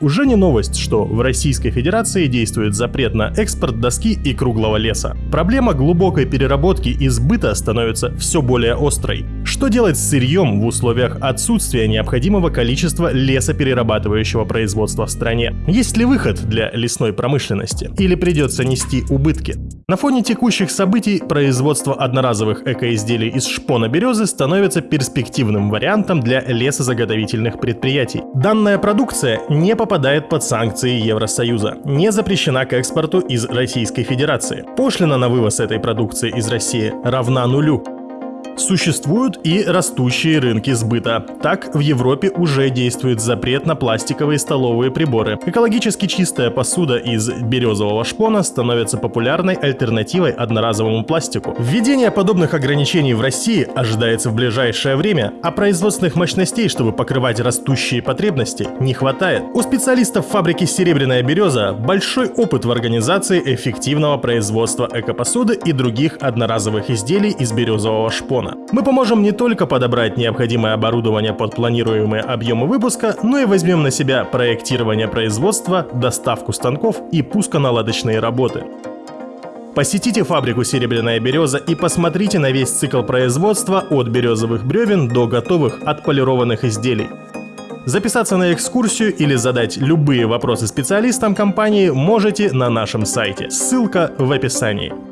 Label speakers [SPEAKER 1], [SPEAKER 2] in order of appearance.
[SPEAKER 1] Уже не новость, что в Российской Федерации действует запрет на экспорт доски и круглого леса. Проблема глубокой переработки и сбыта становится все более острой. Что делать с сырьем в условиях отсутствия необходимого количества лесоперерабатывающего производства в стране? Есть ли выход для лесной промышленности? Или придется нести убытки? На фоне текущих событий производство одноразовых экоизделий из шпона березы становится перспективным вариантом для лесозаготовительных предприятий. Данная продукция не попадает под санкции Евросоюза, не запрещена к экспорту из Российской Федерации. Пошлина на вывоз этой продукции из России равна нулю. Существуют и растущие рынки сбыта. Так, в Европе уже действует запрет на пластиковые столовые приборы. Экологически чистая посуда из березового шпона становится популярной альтернативой одноразовому пластику. Введение подобных ограничений в России ожидается в ближайшее время, а производственных мощностей, чтобы покрывать растущие потребности, не хватает. У специалистов фабрики «Серебряная береза» большой опыт в организации эффективного производства экопосуды и других одноразовых изделий из березового шпона региона. Мы поможем не только подобрать необходимое оборудование под планируемые объемы выпуска, но и возьмем на себя проектирование производства, доставку станков и пусконаладочные работы. Посетите фабрику «Серебряная береза» и посмотрите на весь цикл производства от березовых бревен до готовых отполированных изделий. Записаться на экскурсию или задать любые вопросы специалистам компании можете на нашем сайте. Ссылка в описании.